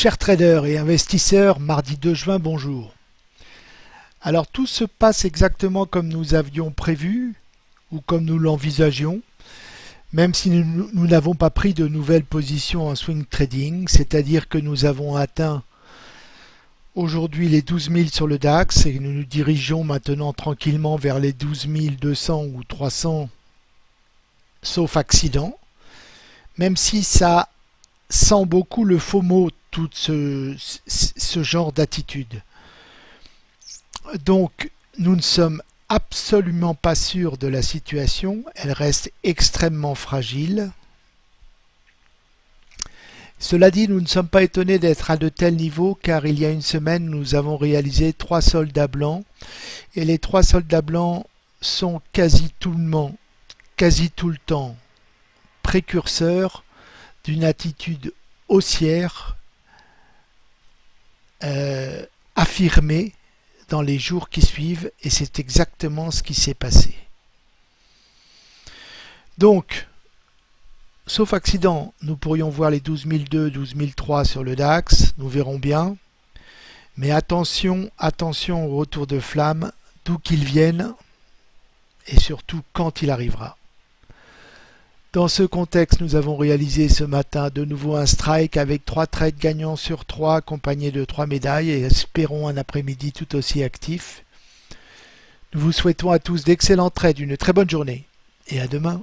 Chers traders et investisseurs, mardi 2 juin, bonjour. Alors tout se passe exactement comme nous avions prévu ou comme nous l'envisagions, même si nous n'avons pas pris de nouvelles positions en swing trading, c'est-à-dire que nous avons atteint aujourd'hui les 12 000 sur le DAX et nous nous dirigeons maintenant tranquillement vers les 12 200 ou 300 sauf accident, même si ça sent beaucoup le faux mot tout ce, genre d'attitude. Donc, nous ne sommes absolument pas sûrs de la situation, elle reste extrêmement fragile. Cela dit, nous ne sommes pas étonnés d'être à de tels niveaux car il y a une semaine, nous avons réalisé trois soldats blancs et les trois soldats blancs sont quasi tout le, quasi tout le temps précurseurs d'une attitude haussière euh, affirmé dans les jours qui suivent et c'est exactement ce qui s'est passé. Donc, sauf accident, nous pourrions voir les 12002, 12003 sur le DAX, nous verrons bien. Mais attention, attention au retour de flamme, d'où qu'il vienne et surtout quand il arrivera. Dans ce contexte, nous avons réalisé ce matin de nouveau un strike avec trois trades gagnants sur trois accompagnés de trois médailles et espérons un après-midi tout aussi actif. Nous vous souhaitons à tous d'excellents trades, une très bonne journée et à demain.